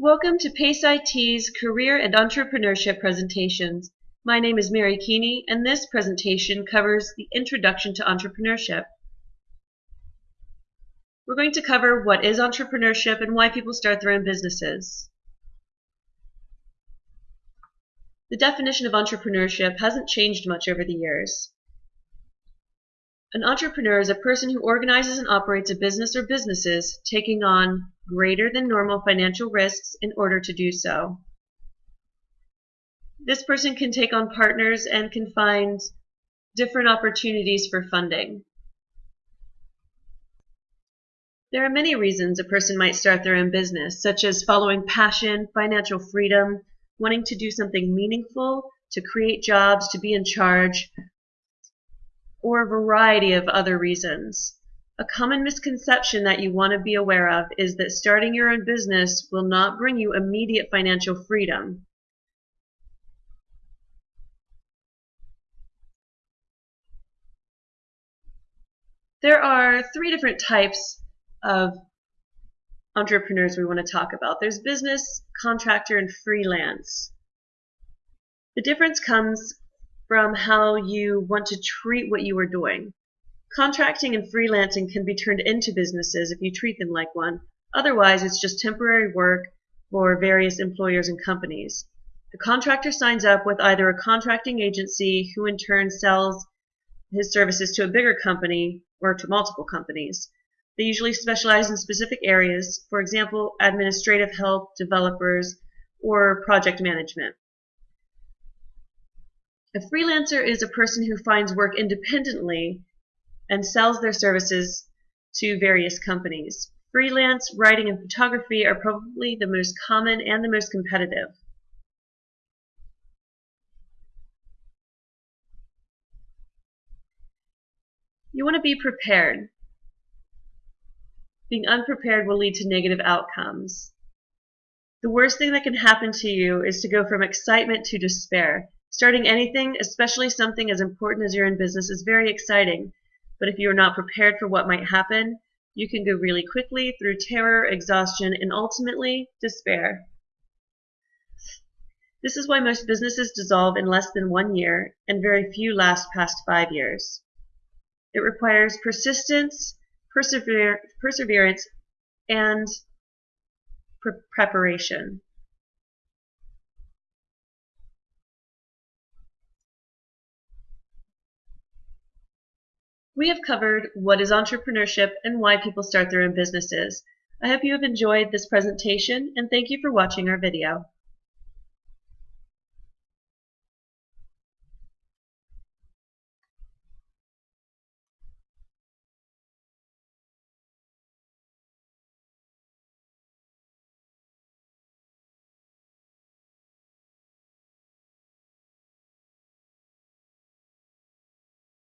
Welcome to PACE IT's Career and Entrepreneurship presentations. My name is Mary Keeney and this presentation covers the Introduction to Entrepreneurship. We're going to cover what is entrepreneurship and why people start their own businesses. The definition of entrepreneurship hasn't changed much over the years. An entrepreneur is a person who organizes and operates a business or businesses, taking on greater than normal financial risks in order to do so. This person can take on partners and can find different opportunities for funding. There are many reasons a person might start their own business, such as following passion, financial freedom, wanting to do something meaningful, to create jobs, to be in charge, or a variety of other reasons. A common misconception that you want to be aware of is that starting your own business will not bring you immediate financial freedom. There are three different types of entrepreneurs we want to talk about. There's business, contractor, and freelance. The difference comes from how you want to treat what you are doing. Contracting and freelancing can be turned into businesses if you treat them like one. Otherwise, it's just temporary work for various employers and companies. The contractor signs up with either a contracting agency who in turn sells his services to a bigger company or to multiple companies. They usually specialize in specific areas, for example, administrative help, developers, or project management. A freelancer is a person who finds work independently and sells their services to various companies. Freelance, writing, and photography are probably the most common and the most competitive. You want to be prepared. Being unprepared will lead to negative outcomes. The worst thing that can happen to you is to go from excitement to despair. Starting anything, especially something as important as your own business, is very exciting. But if you are not prepared for what might happen, you can go really quickly through terror, exhaustion, and ultimately despair. This is why most businesses dissolve in less than one year and very few last past five years. It requires persistence, persever perseverance, and pre preparation. We have covered what is entrepreneurship and why people start their own businesses. I hope you have enjoyed this presentation and thank you for watching our video.